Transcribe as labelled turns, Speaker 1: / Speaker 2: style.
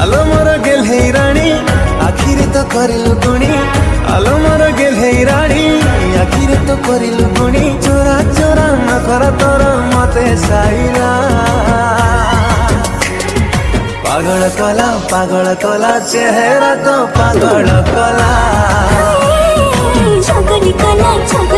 Speaker 1: আলো মর গেল হেই রানী আখিরে তো করিল গুণী আলো মর গেল হেই রানী আখিরে তো করিল গুণী চোরা চোরা না করা তোর মতে সাইরা পাগল কলা পাগল কলা চেহারা তো পাগল কলা ছগলি কলা ছগলি